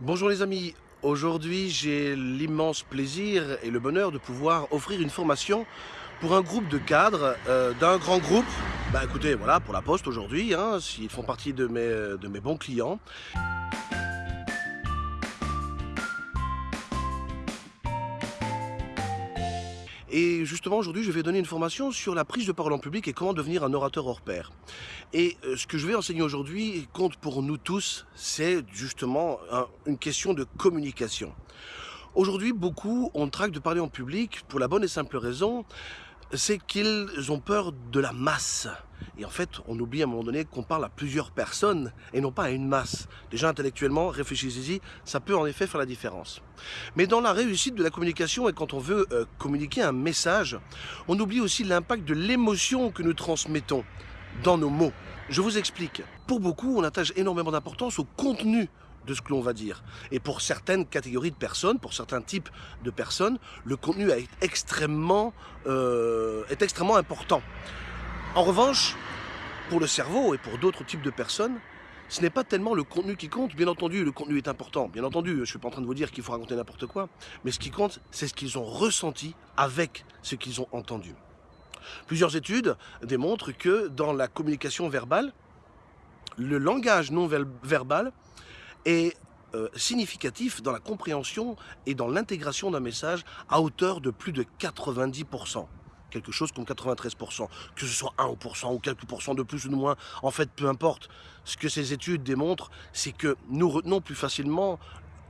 Bonjour les amis, aujourd'hui j'ai l'immense plaisir et le bonheur de pouvoir offrir une formation pour un groupe de cadres euh, d'un grand groupe. Bah écoutez, voilà, pour la poste aujourd'hui, hein, s'ils font partie de mes, de mes bons clients. Et justement, aujourd'hui, je vais donner une formation sur la prise de parole en public et comment devenir un orateur hors pair. Et euh, ce que je vais enseigner aujourd'hui compte pour nous tous, c'est justement une question de communication. Aujourd'hui, beaucoup ont trac de parler en public pour la bonne et simple raison c'est qu'ils ont peur de la masse. Et en fait, on oublie à un moment donné qu'on parle à plusieurs personnes et non pas à une masse. Déjà intellectuellement, réfléchissez-y, ça peut en effet faire la différence. Mais dans la réussite de la communication et quand on veut euh, communiquer un message, on oublie aussi l'impact de l'émotion que nous transmettons dans nos mots. Je vous explique. Pour beaucoup, on attache énormément d'importance au contenu de ce que l'on va dire. Et pour certaines catégories de personnes, pour certains types de personnes, le contenu est extrêmement, euh, est extrêmement important. En revanche, pour le cerveau et pour d'autres types de personnes, ce n'est pas tellement le contenu qui compte. Bien entendu, le contenu est important. Bien entendu, je ne suis pas en train de vous dire qu'il faut raconter n'importe quoi. Mais ce qui compte, c'est ce qu'ils ont ressenti avec ce qu'ils ont entendu. Plusieurs études démontrent que dans la communication verbale, le langage non verbal est euh, significatif dans la compréhension et dans l'intégration d'un message à hauteur de plus de 90%. Quelque chose comme 93%. Que ce soit 1% ou quelques pourcents de plus ou de moins, en fait, peu importe. Ce que ces études démontrent, c'est que nous retenons plus facilement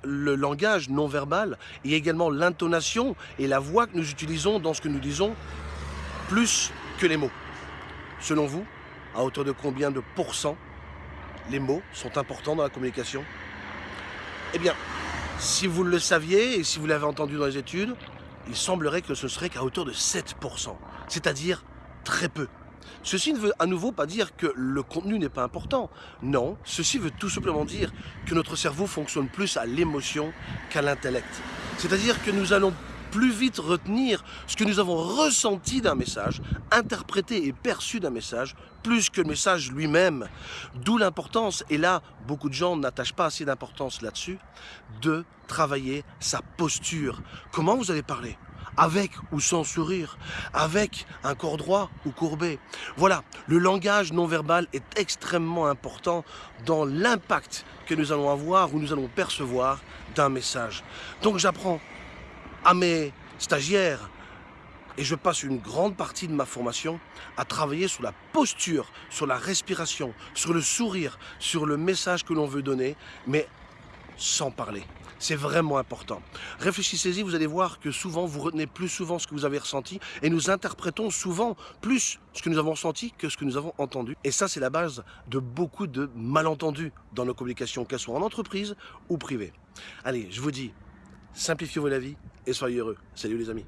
le langage non verbal et également l'intonation et la voix que nous utilisons dans ce que nous disons plus que les mots. Selon vous, à hauteur de combien de pourcents les mots sont importants dans la communication? Eh bien, si vous le saviez et si vous l'avez entendu dans les études, il semblerait que ce serait qu'à hauteur de 7%, c'est-à-dire très peu. Ceci ne veut à nouveau pas dire que le contenu n'est pas important. Non, ceci veut tout simplement dire que notre cerveau fonctionne plus à l'émotion qu'à l'intellect. C'est-à-dire que nous allons plus vite retenir ce que nous avons ressenti d'un message, interprété et perçu d'un message, plus que le message lui-même. D'où l'importance, et là, beaucoup de gens n'attachent pas assez d'importance là-dessus, de travailler sa posture. Comment vous allez parler avec ou sans sourire, avec un corps droit ou courbé? Voilà, le langage non verbal est extrêmement important dans l'impact que nous allons avoir ou nous allons percevoir d'un message. Donc j'apprends à mes stagiaires et je passe une grande partie de ma formation à travailler sur la posture, sur la respiration, sur le sourire, sur le message que l'on veut donner, mais sans parler. C'est vraiment important. Réfléchissez-y, vous allez voir que souvent, vous retenez plus souvent ce que vous avez ressenti et nous interprétons souvent plus ce que nous avons ressenti que ce que nous avons entendu. Et ça, c'est la base de beaucoup de malentendus dans nos communications, qu'elles soient en entreprise ou privées. Allez, je vous dis, simplifiez-vous la vie et soyez heureux. Salut les amis.